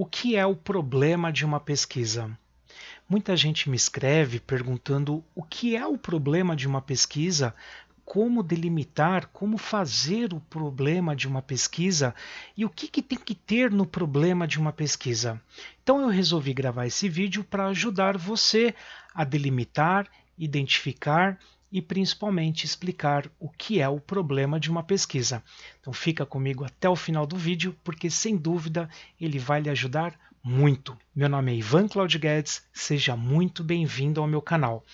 O que é o problema de uma pesquisa? Muita gente me escreve perguntando o que é o problema de uma pesquisa, como delimitar, como fazer o problema de uma pesquisa e o que, que tem que ter no problema de uma pesquisa. Então eu resolvi gravar esse vídeo para ajudar você a delimitar, identificar e principalmente explicar o que é o problema de uma pesquisa. Então fica comigo até o final do vídeo, porque sem dúvida ele vai lhe ajudar muito. Meu nome é Ivan Claudio Guedes, seja muito bem-vindo ao meu canal.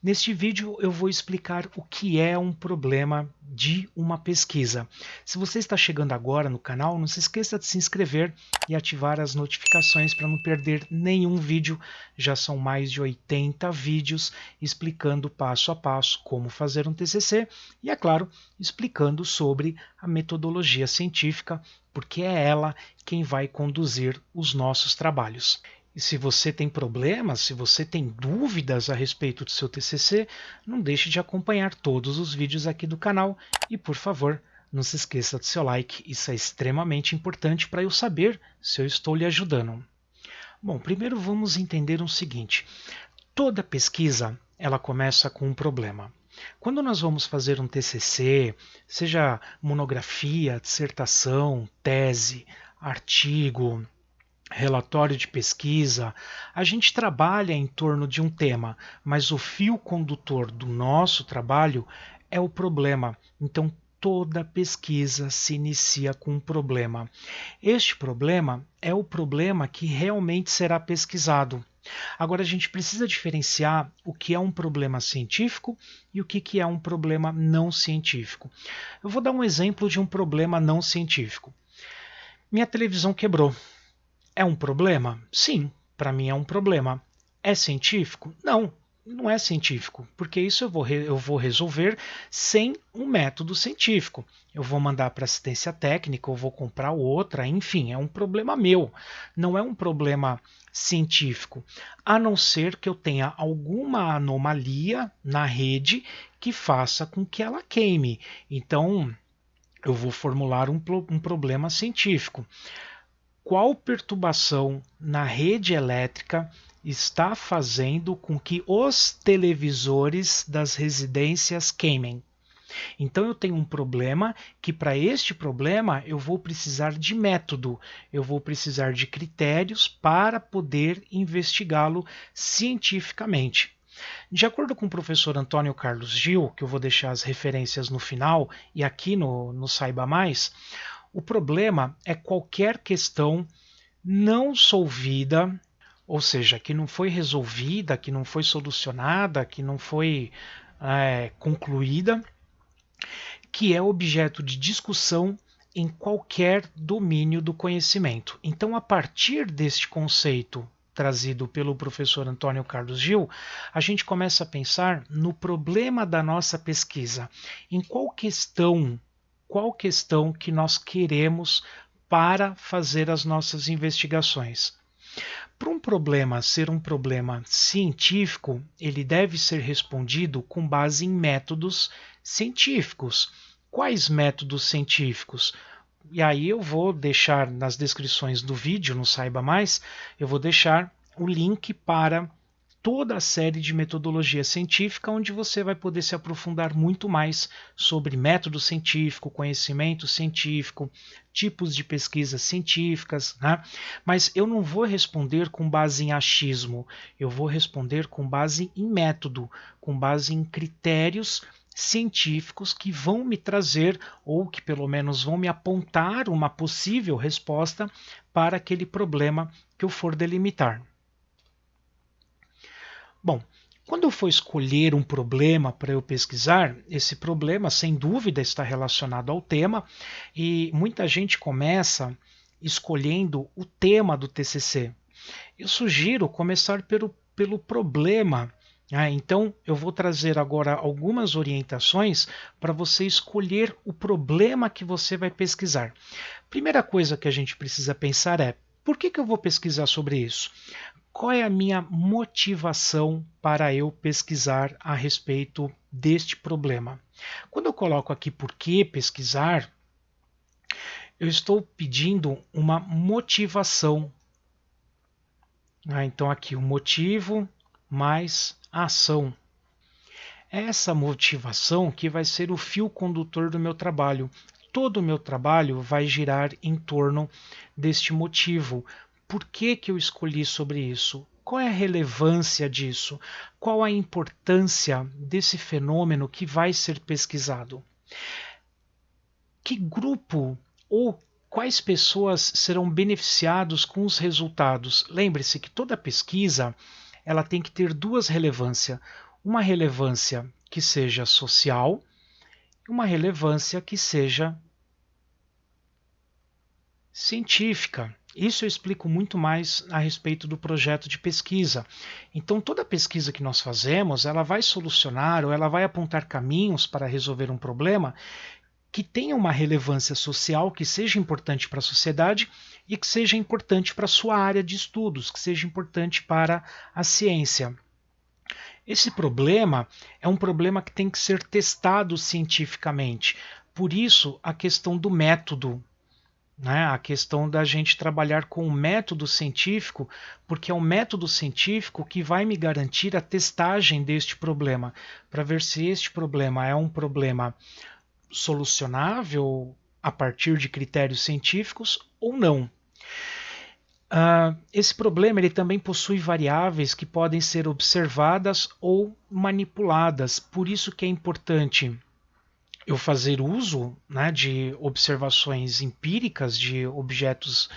Neste vídeo eu vou explicar o que é um problema de uma pesquisa. Se você está chegando agora no canal, não se esqueça de se inscrever e ativar as notificações para não perder nenhum vídeo. Já são mais de 80 vídeos explicando passo a passo como fazer um TCC e, é claro, explicando sobre a metodologia científica, porque é ela quem vai conduzir os nossos trabalhos. E se você tem problemas, se você tem dúvidas a respeito do seu TCC, não deixe de acompanhar todos os vídeos aqui do canal e, por favor, não se esqueça do seu like, isso é extremamente importante para eu saber se eu estou lhe ajudando. Bom, primeiro vamos entender o seguinte: toda pesquisa ela começa com um problema. Quando nós vamos fazer um TCC, seja monografia, dissertação, tese, artigo, relatório de pesquisa, a gente trabalha em torno de um tema, mas o fio condutor do nosso trabalho é o problema. Então, toda pesquisa se inicia com um problema. Este problema é o problema que realmente será pesquisado. Agora, a gente precisa diferenciar o que é um problema científico e o que é um problema não científico. Eu vou dar um exemplo de um problema não científico. Minha televisão quebrou. É um problema? Sim, para mim é um problema. É científico? Não, não é científico, porque isso eu vou, eu vou resolver sem um método científico. Eu vou mandar para assistência técnica, ou vou comprar outra, enfim, é um problema meu, não é um problema científico, a não ser que eu tenha alguma anomalia na rede que faça com que ela queime. Então, eu vou formular um, um problema científico qual perturbação na rede elétrica está fazendo com que os televisores das residências queimem. Então eu tenho um problema que para este problema eu vou precisar de método, eu vou precisar de critérios para poder investigá-lo cientificamente. De acordo com o professor Antônio Carlos Gil, que eu vou deixar as referências no final e aqui no, no Saiba Mais, o problema é qualquer questão não solvida, ou seja, que não foi resolvida, que não foi solucionada, que não foi é, concluída, que é objeto de discussão em qualquer domínio do conhecimento. Então, a partir deste conceito trazido pelo professor Antônio Carlos Gil, a gente começa a pensar no problema da nossa pesquisa, em qual questão qual questão que nós queremos para fazer as nossas investigações. Para um problema ser um problema científico, ele deve ser respondido com base em métodos científicos. Quais métodos científicos? E aí eu vou deixar nas descrições do vídeo, não saiba mais, eu vou deixar o link para toda a série de metodologia científica, onde você vai poder se aprofundar muito mais sobre método científico, conhecimento científico, tipos de pesquisas científicas, né? mas eu não vou responder com base em achismo, eu vou responder com base em método, com base em critérios científicos que vão me trazer, ou que pelo menos vão me apontar uma possível resposta para aquele problema que eu for delimitar. Bom, quando eu for escolher um problema para eu pesquisar, esse problema, sem dúvida, está relacionado ao tema, e muita gente começa escolhendo o tema do TCC. Eu sugiro começar pelo, pelo problema. Ah, então, eu vou trazer agora algumas orientações para você escolher o problema que você vai pesquisar. Primeira coisa que a gente precisa pensar é: por que, que eu vou pesquisar sobre isso? qual é a minha motivação para eu pesquisar a respeito deste problema. Quando eu coloco aqui por que pesquisar, eu estou pedindo uma motivação Ah, então aqui o motivo mais ação. Essa motivação que vai ser o fio condutor do meu trabalho. Todo o meu trabalho vai girar em torno deste motivo. Por que, que eu escolhi sobre isso? Qual é a relevância disso? Qual a importância desse fenômeno que vai ser pesquisado? Que grupo ou quais pessoas serão beneficiados com os resultados? Lembre-se que toda pesquisa ela tem que ter duas relevâncias. Uma relevância que seja social uma relevância que seja científica. Isso eu explico muito mais a respeito do projeto de pesquisa. Então, toda pesquisa que nós fazemos, ela vai solucionar ou ela vai apontar caminhos para resolver um problema que tenha uma relevância social, que seja importante para a sociedade e que seja importante para a sua área de estudos, que seja importante para a ciência. Esse problema é um problema que tem que ser testado cientificamente. Por isso, a questão do método, né? a questão da gente trabalhar com o método científico, porque é o método científico que vai me garantir a testagem deste problema, para ver se este problema é um problema solucionável a partir de critérios científicos ou não. Uh, esse problema ele também possui variáveis que podem ser observadas ou manipuladas, por isso que é importante eu fazer uso né, de observações empíricas de objetos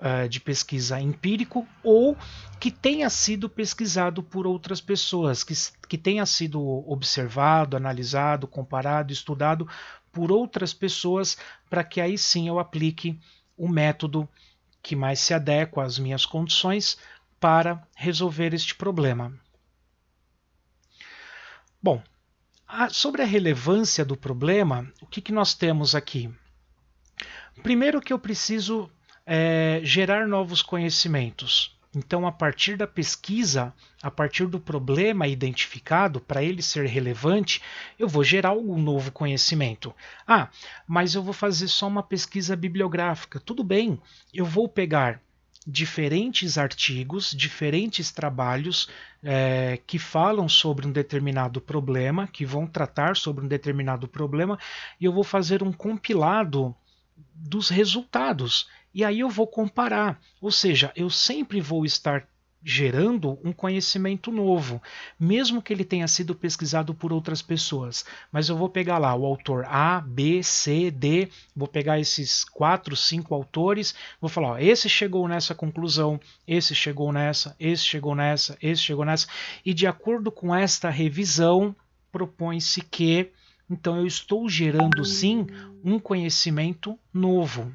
uh, de pesquisa empírico ou que tenha sido pesquisado por outras pessoas, que, que tenha sido observado, analisado, comparado, estudado por outras pessoas, para que aí sim eu aplique o método que mais se adequa às minhas condições para resolver este problema. Bom, a, sobre a relevância do problema, o que, que nós temos aqui? Primeiro que eu preciso é, gerar novos conhecimentos. Então, a partir da pesquisa, a partir do problema identificado, para ele ser relevante, eu vou gerar algum novo conhecimento. Ah, mas eu vou fazer só uma pesquisa bibliográfica. Tudo bem, eu vou pegar diferentes artigos, diferentes trabalhos é, que falam sobre um determinado problema, que vão tratar sobre um determinado problema, e eu vou fazer um compilado dos resultados. E aí eu vou comparar, ou seja, eu sempre vou estar gerando um conhecimento novo, mesmo que ele tenha sido pesquisado por outras pessoas. Mas eu vou pegar lá o autor A, B, C, D, vou pegar esses quatro, cinco autores, vou falar: ó, esse chegou nessa conclusão, esse chegou nessa, esse chegou nessa, esse chegou nessa, e de acordo com esta revisão, propõe-se que então eu estou gerando sim um conhecimento novo.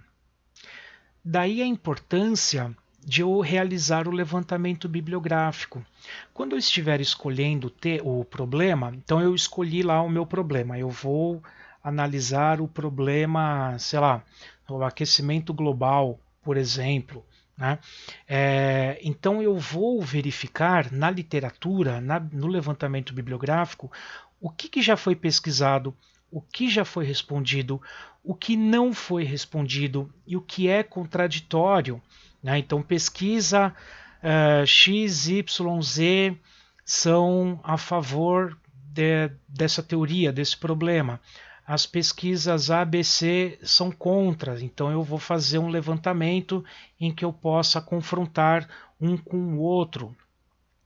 Daí a importância de eu realizar o levantamento bibliográfico. Quando eu estiver escolhendo o problema, então eu escolhi lá o meu problema. Eu vou analisar o problema, sei lá, o aquecimento global, por exemplo. Né? É, então eu vou verificar na literatura, na, no levantamento bibliográfico, o que, que já foi pesquisado, o que já foi respondido, o que não foi respondido e o que é contraditório. Né? Então, pesquisa uh, X, Y, Z são a favor de, dessa teoria, desse problema. As pesquisas ABC são contra, então eu vou fazer um levantamento em que eu possa confrontar um com o outro.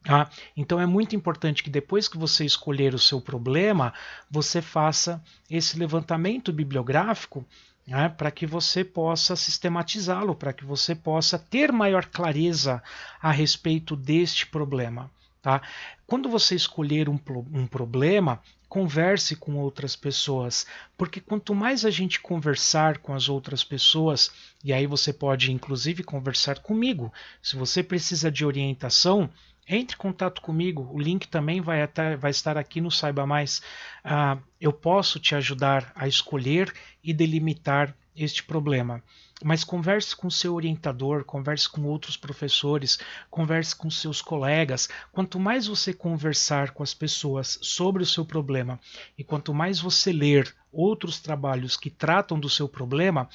Tá? Então é muito importante que depois que você escolher o seu problema, você faça esse levantamento bibliográfico né, para que você possa sistematizá-lo, para que você possa ter maior clareza a respeito deste problema. Tá? Quando você escolher um, um problema, converse com outras pessoas, porque quanto mais a gente conversar com as outras pessoas, e aí você pode inclusive conversar comigo, se você precisa de orientação, entre em contato comigo, o link também vai, até, vai estar aqui no Saiba Mais. Uh, eu posso te ajudar a escolher e delimitar este problema. Mas converse com seu orientador, converse com outros professores, converse com seus colegas. Quanto mais você conversar com as pessoas sobre o seu problema e quanto mais você ler outros trabalhos que tratam do seu problema,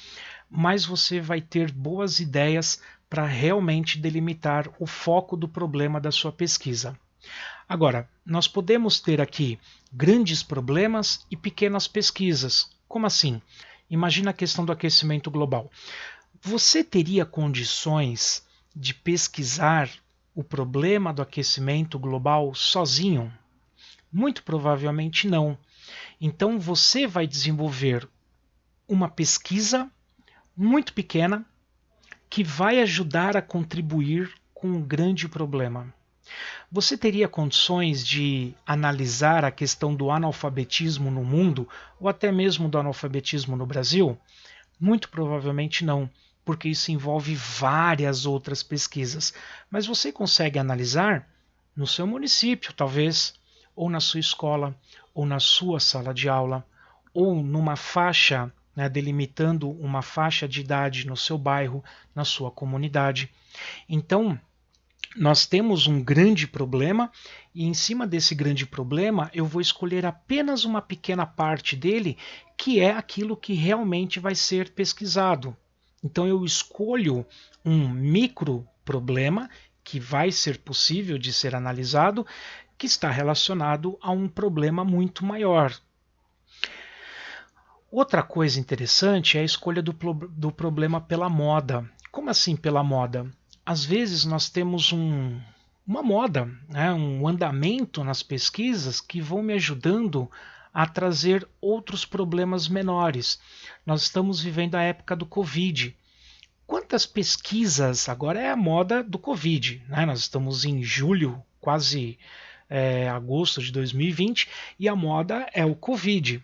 mais você vai ter boas ideias para realmente delimitar o foco do problema da sua pesquisa. Agora, nós podemos ter aqui grandes problemas e pequenas pesquisas. Como assim? Imagina a questão do aquecimento global. Você teria condições de pesquisar o problema do aquecimento global sozinho? Muito provavelmente não. Então você vai desenvolver uma pesquisa muito pequena que vai ajudar a contribuir com um grande problema. Você teria condições de analisar a questão do analfabetismo no mundo ou até mesmo do analfabetismo no Brasil? Muito provavelmente não, porque isso envolve várias outras pesquisas. Mas você consegue analisar no seu município, talvez, ou na sua escola, ou na sua sala de aula, ou numa faixa, né, delimitando uma faixa de idade no seu bairro, na sua comunidade. Então, nós temos um grande problema e em cima desse grande problema eu vou escolher apenas uma pequena parte dele, que é aquilo que realmente vai ser pesquisado. Então eu escolho um micro problema que vai ser possível de ser analisado, que está relacionado a um problema muito maior. Outra coisa interessante é a escolha do, do problema pela moda. Como assim pela moda? às vezes nós temos um, uma moda, né, um andamento nas pesquisas que vão me ajudando a trazer outros problemas menores. Nós estamos vivendo a época do Covid. Quantas pesquisas, agora é a moda do Covid, né? nós estamos em julho, quase é, agosto de 2020, e a moda é o Covid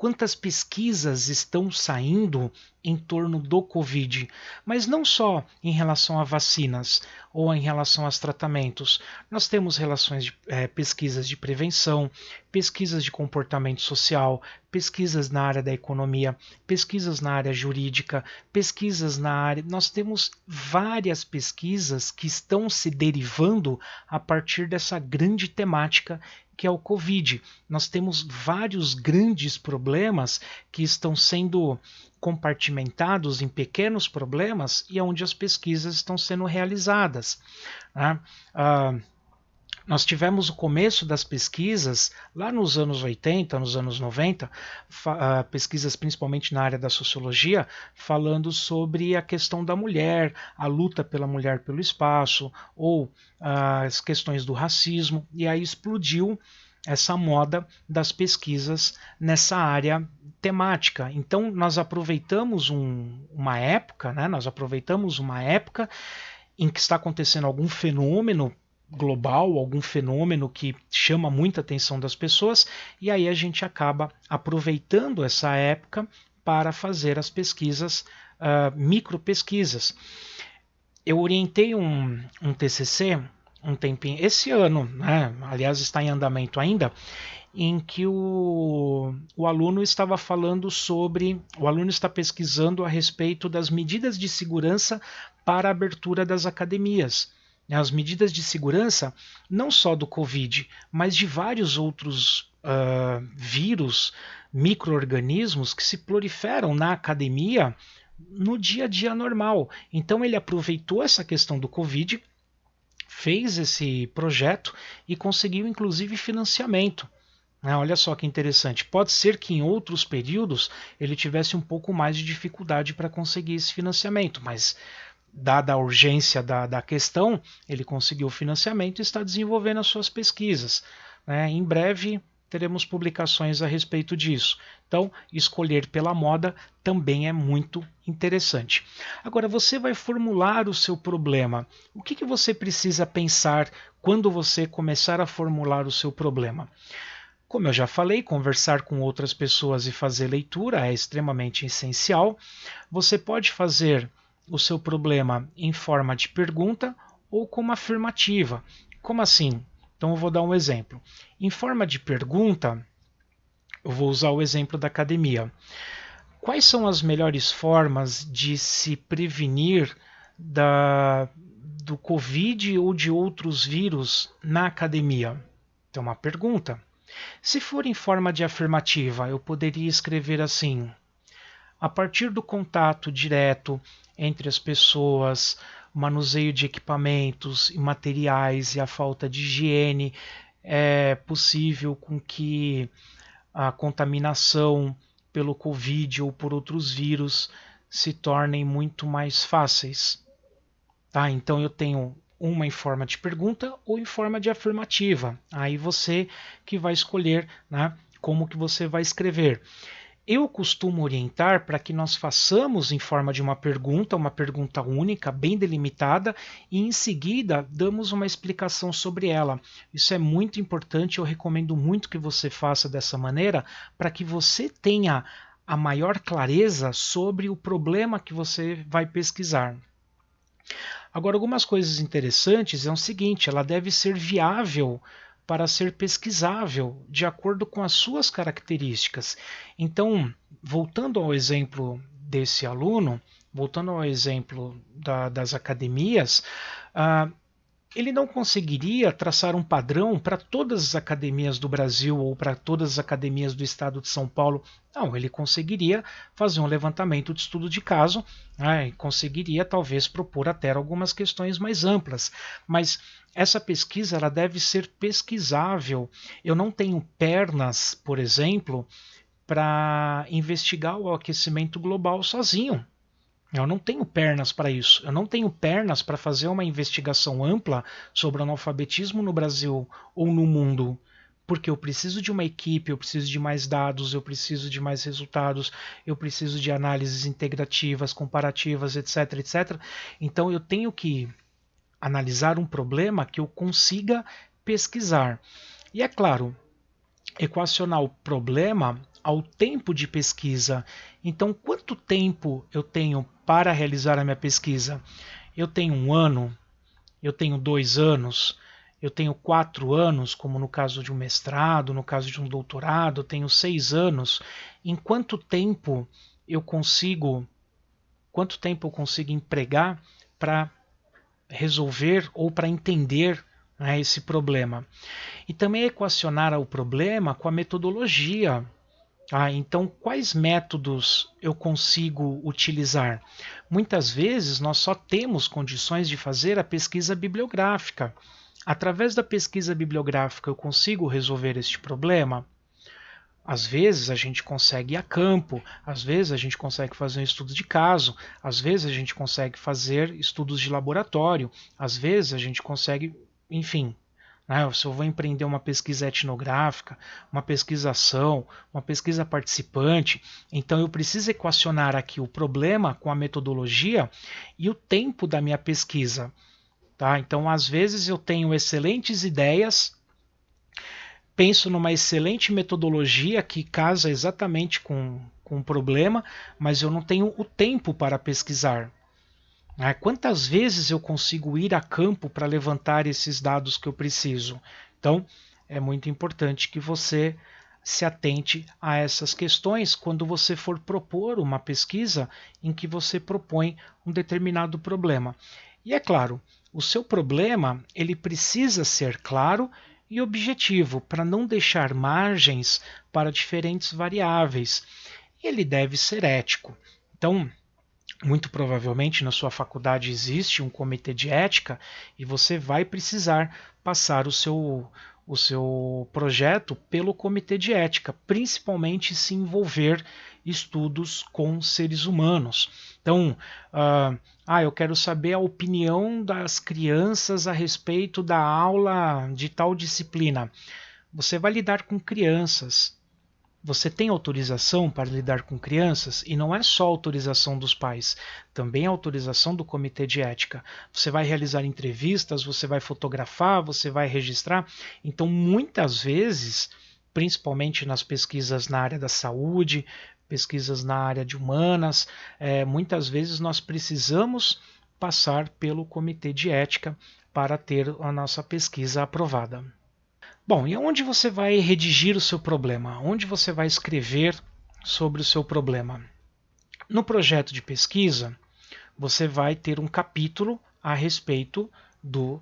quantas pesquisas estão saindo em torno do Covid, mas não só em relação a vacinas ou em relação aos tratamentos. Nós temos relações de, é, pesquisas de prevenção, pesquisas de comportamento social, pesquisas na área da economia, pesquisas na área jurídica, pesquisas na área. Nós temos várias pesquisas que estão se derivando a partir dessa grande temática que é o Covid. Nós temos vários grandes problemas que estão sendo compartimentados em pequenos problemas e é onde as pesquisas estão sendo realizadas. Né? Uh, nós tivemos o começo das pesquisas lá nos anos 80, nos anos 90, uh, pesquisas principalmente na área da sociologia, falando sobre a questão da mulher, a luta pela mulher pelo espaço, ou uh, as questões do racismo, e aí explodiu essa moda das pesquisas nessa área temática. Então nós aproveitamos um, uma época, né, nós aproveitamos uma época em que está acontecendo algum fenômeno global, algum fenômeno que chama muita atenção das pessoas, e aí a gente acaba aproveitando essa época para fazer as pesquisas, uh, micro pesquisas. Eu orientei um, um TCC um tempinho, esse ano, né, aliás está em andamento ainda, em que o, o aluno estava falando sobre, o aluno está pesquisando a respeito das medidas de segurança para a abertura das academias. Né, as medidas de segurança não só do Covid, mas de vários outros uh, vírus, micro-organismos que se proliferam na academia no dia a dia normal. Então ele aproveitou essa questão do Covid fez esse projeto e conseguiu inclusive financiamento. Ah, olha só que interessante. Pode ser que em outros períodos ele tivesse um pouco mais de dificuldade para conseguir esse financiamento, mas dada a urgência da, da questão, ele conseguiu o financiamento e está desenvolvendo as suas pesquisas. Né? Em breve teremos publicações a respeito disso. Então, escolher pela moda também é muito interessante. Agora, você vai formular o seu problema. O que, que você precisa pensar quando você começar a formular o seu problema? Como eu já falei, conversar com outras pessoas e fazer leitura é extremamente essencial. Você pode fazer o seu problema em forma de pergunta ou como afirmativa. Como assim? Então eu vou dar um exemplo. Em forma de pergunta, eu vou usar o exemplo da academia. Quais são as melhores formas de se prevenir da, do Covid ou de outros vírus na academia? Então, uma pergunta. Se for em forma de afirmativa, eu poderia escrever assim: a partir do contato direto entre as pessoas, manuseio de equipamentos e materiais e a falta de higiene, é possível com que a contaminação pelo Covid ou por outros vírus se tornem muito mais fáceis. Tá? Então eu tenho uma em forma de pergunta ou em forma de afirmativa. Aí você que vai escolher né, como que você vai escrever. Eu costumo orientar para que nós façamos em forma de uma pergunta, uma pergunta única, bem delimitada, e em seguida damos uma explicação sobre ela. Isso é muito importante, eu recomendo muito que você faça dessa maneira, para que você tenha a maior clareza sobre o problema que você vai pesquisar. Agora, algumas coisas interessantes é o seguinte: ela deve ser viável para ser pesquisável de acordo com as suas características. Então, voltando ao exemplo desse aluno, voltando ao exemplo da, das academias, uh, ele não conseguiria traçar um padrão para todas as academias do Brasil ou para todas as academias do estado de São Paulo. Não, ele conseguiria fazer um levantamento de estudo de caso, né, conseguiria talvez propor até algumas questões mais amplas, mas essa pesquisa ela deve ser pesquisável. Eu não tenho pernas, por exemplo, para investigar o aquecimento global sozinho. Eu não tenho pernas para isso. Eu não tenho pernas para fazer uma investigação ampla sobre o analfabetismo no Brasil ou no mundo. Porque eu preciso de uma equipe, eu preciso de mais dados, eu preciso de mais resultados, eu preciso de análises integrativas, comparativas, etc, etc. Então eu tenho que analisar um problema que eu consiga pesquisar. E é claro, equacionar o problema ao tempo de pesquisa. Então, quanto tempo eu tenho para realizar a minha pesquisa? Eu tenho um ano, eu tenho dois anos, eu tenho quatro anos, como no caso de um mestrado, no caso de um doutorado, eu tenho seis anos. Em quanto tempo eu consigo, quanto tempo eu consigo empregar para resolver ou para entender né, esse problema? E também equacionar o problema com a metodologia ah, então, quais métodos eu consigo utilizar? Muitas vezes nós só temos condições de fazer a pesquisa bibliográfica. Através da pesquisa bibliográfica eu consigo resolver este problema? Às vezes a gente consegue ir a campo, às vezes a gente consegue fazer um estudo de caso, às vezes a gente consegue fazer estudos de laboratório, às vezes a gente consegue, enfim, né? Se eu vou empreender uma pesquisa etnográfica, uma pesquisação, uma pesquisa participante, então eu preciso equacionar aqui o problema com a metodologia e o tempo da minha pesquisa. Tá? Então, às vezes, eu tenho excelentes ideias, penso numa excelente metodologia que casa exatamente com, com o problema, mas eu não tenho o tempo para pesquisar. Né? Quantas vezes eu consigo ir a campo para levantar esses dados que eu preciso? Então, é muito importante que você se atente a essas questões quando você for propor uma pesquisa em que você propõe um determinado problema. E é claro, o seu problema ele precisa ser claro e objetivo para não deixar margens para diferentes variáveis. Ele deve ser ético. Então, muito provavelmente na sua faculdade existe um comitê de ética e você vai precisar passar o seu, o seu projeto pelo comitê de ética, principalmente se envolver estudos com seres humanos. Então, uh, ah, eu quero saber a opinião das crianças a respeito da aula de tal disciplina. Você vai lidar com crianças, você tem autorização para lidar com crianças e não é só autorização dos pais, também é autorização do comitê de ética. Você vai realizar entrevistas, você vai fotografar, você vai registrar. Então, muitas vezes, principalmente nas pesquisas na área da saúde, pesquisas na área de humanas, é, muitas vezes nós precisamos passar pelo comitê de ética para ter a nossa pesquisa aprovada. Bom, e onde você vai redigir o seu problema? Onde você vai escrever sobre o seu problema? No projeto de pesquisa, você vai ter um capítulo a respeito do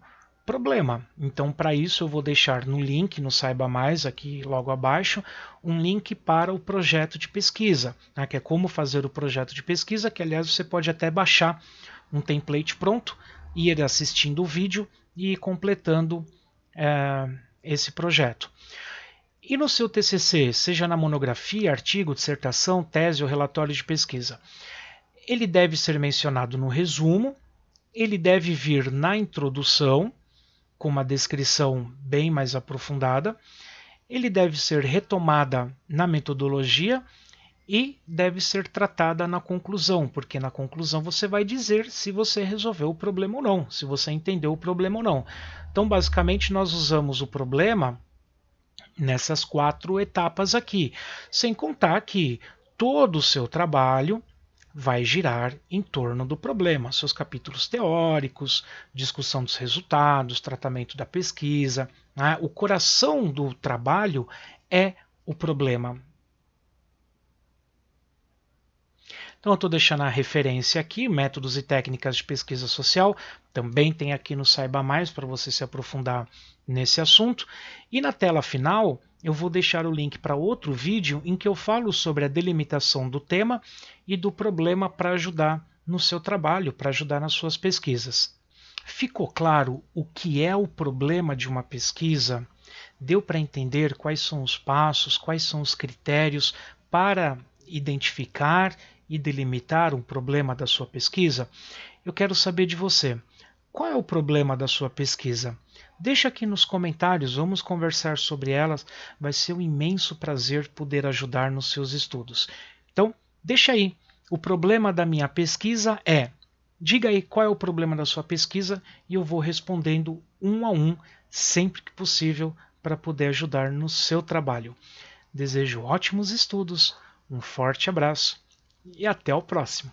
problema. Então, para isso, eu vou deixar no link, no Saiba Mais, aqui logo abaixo, um link para o projeto de pesquisa, né, que é como fazer o projeto de pesquisa, que aliás você pode até baixar um template pronto, ir assistindo o vídeo e ir completando é, esse projeto. E no seu TCC, seja na monografia, artigo, dissertação, tese ou relatório de pesquisa, ele deve ser mencionado no resumo, ele deve vir na introdução, com uma descrição bem mais aprofundada. Ele deve ser retomada na metodologia e deve ser tratada na conclusão, porque na conclusão você vai dizer se você resolveu o problema ou não, se você entendeu o problema ou não. Então, basicamente, nós usamos o problema nessas quatro etapas aqui, sem contar que todo o seu trabalho vai girar em torno do problema, seus capítulos teóricos, discussão dos resultados, tratamento da pesquisa. Né? O coração do trabalho é o problema. Então eu estou deixando a referência aqui, métodos e técnicas de pesquisa social, também tem aqui no Saiba Mais para você se aprofundar nesse assunto. E na tela final eu vou deixar o link para outro vídeo em que eu falo sobre a delimitação do tema e do problema para ajudar no seu trabalho, para ajudar nas suas pesquisas. Ficou claro o que é o problema de uma pesquisa? Deu para entender quais são os passos, quais são os critérios para identificar e delimitar um problema da sua pesquisa? Eu quero saber de você. Qual é o problema da sua pesquisa? Deixa aqui nos comentários, vamos conversar sobre elas. Vai ser um imenso prazer poder ajudar nos seus estudos. Então, deixa aí. O problema da minha pesquisa é. Diga aí qual é o problema da sua pesquisa e eu vou respondendo um a um, sempre que possível, para poder ajudar no seu trabalho. Desejo ótimos estudos, um forte abraço e até o próximo.